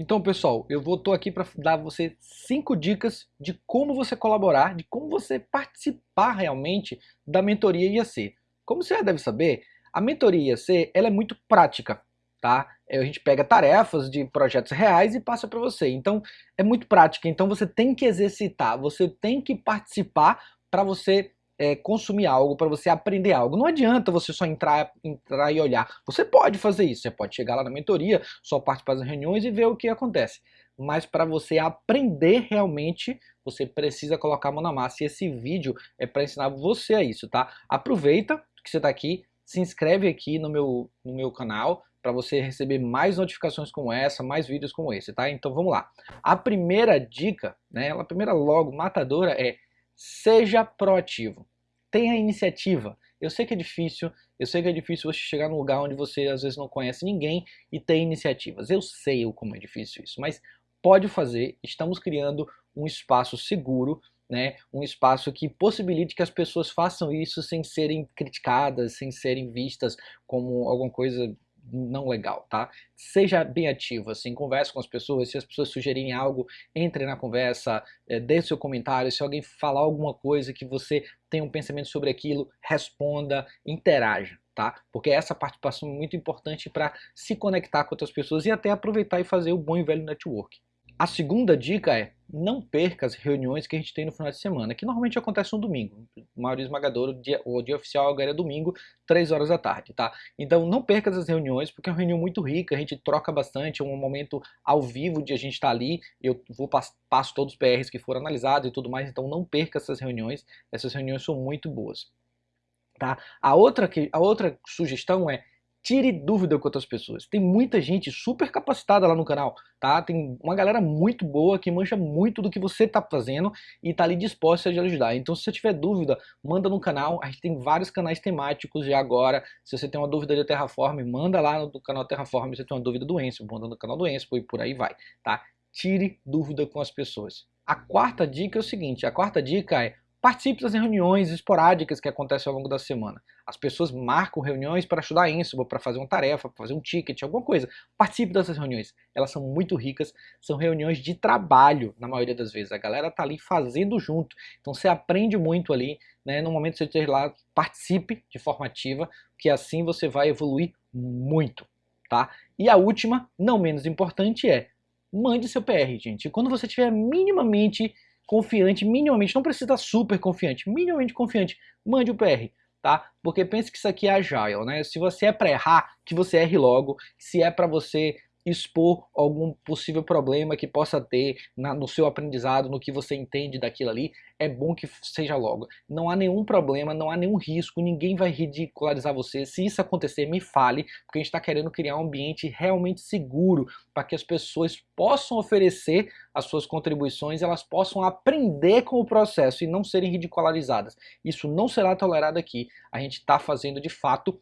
Então, pessoal, eu vou tô aqui para dar você cinco dicas de como você colaborar, de como você participar realmente da mentoria IAC. Como você já deve saber, a mentoria IAC ela é muito prática, tá? É, a gente pega tarefas de projetos reais e passa para você. Então, é muito prática. Então, você tem que exercitar, você tem que participar para você é, consumir algo, para você aprender algo. Não adianta você só entrar, entrar e olhar. Você pode fazer isso, você pode chegar lá na mentoria, só participar das reuniões e ver o que acontece. Mas para você aprender realmente, você precisa colocar a mão na massa. E esse vídeo é para ensinar você a isso, tá? Aproveita que você está aqui, se inscreve aqui no meu, no meu canal para você receber mais notificações como essa, mais vídeos como esse, tá? Então vamos lá. A primeira dica, né, a primeira logo matadora é seja proativo tenha iniciativa. Eu sei que é difícil, eu sei que é difícil você chegar num lugar onde você às vezes não conhece ninguém e ter iniciativas. Eu sei como é difícil isso, mas pode fazer. Estamos criando um espaço seguro, né? um espaço que possibilite que as pessoas façam isso sem serem criticadas, sem serem vistas como alguma coisa não legal, tá? Seja bem ativo, assim, converse com as pessoas, se as pessoas sugerirem algo, entre na conversa, é, dê seu comentário, se alguém falar alguma coisa que você tem um pensamento sobre aquilo, responda, interaja, tá? Porque essa participação é muito importante para se conectar com outras pessoas e até aproveitar e fazer o bom e velho network. A segunda dica é, não perca as reuniões que a gente tem no final de semana, que normalmente acontece no domingo. O maioria esmagadora, o dia, o dia oficial agora é domingo, 3 horas da tarde, tá? Então não perca essas reuniões, porque é uma reunião muito rica, a gente troca bastante, é um momento ao vivo de a gente estar tá ali, eu vou passo todos os PRs que foram analisados e tudo mais, então não perca essas reuniões, essas reuniões são muito boas. Tá? A, outra que, a outra sugestão é tire dúvida com outras pessoas. Tem muita gente super capacitada lá no canal, tá? Tem uma galera muito boa que mancha muito do que você tá fazendo e tá ali disposta a te ajudar. Então se você tiver dúvida, manda no canal. A gente tem vários canais temáticos já agora. Se você tem uma dúvida de Terraform, manda lá no canal Terraform. Se você tem uma dúvida do Enso, manda no canal do Enso e por aí vai, tá? Tire dúvida com as pessoas. A quarta dica é o seguinte, a quarta dica é Participe das reuniões esporádicas que acontecem ao longo da semana. As pessoas marcam reuniões para estudar Ansible, para fazer uma tarefa, para fazer um ticket, alguma coisa. Participe dessas reuniões. Elas são muito ricas, são reuniões de trabalho, na maioria das vezes. A galera tá ali fazendo junto. Então você aprende muito ali, né? No momento que você esteja lá, participe de forma ativa, que assim você vai evoluir muito, tá? E a última, não menos importante, é mande seu PR, gente. Quando você tiver minimamente confiante, minimamente, não precisa estar super confiante, minimamente confiante, mande o PR, tá? Porque pense que isso aqui é agile, né? Se você é para errar, que você erre logo, se é para você expor algum possível problema que possa ter na, no seu aprendizado, no que você entende daquilo ali, é bom que seja logo. Não há nenhum problema, não há nenhum risco, ninguém vai ridicularizar você. Se isso acontecer, me fale, porque a gente está querendo criar um ambiente realmente seguro para que as pessoas possam oferecer as suas contribuições, elas possam aprender com o processo e não serem ridicularizadas. Isso não será tolerado aqui. A gente está fazendo de fato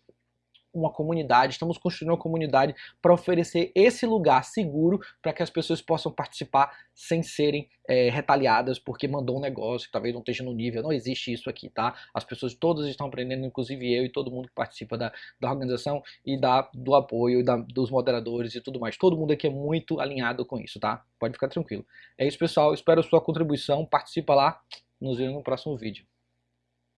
uma comunidade, estamos construindo uma comunidade para oferecer esse lugar seguro para que as pessoas possam participar sem serem é, retaliadas porque mandou um negócio que talvez não esteja no nível, não existe isso aqui, tá? As pessoas todas estão aprendendo, inclusive eu e todo mundo que participa da, da organização e da, do apoio da, dos moderadores e tudo mais. Todo mundo aqui é muito alinhado com isso, tá? Pode ficar tranquilo. É isso pessoal, espero a sua contribuição, participa lá, nos vemos no próximo vídeo.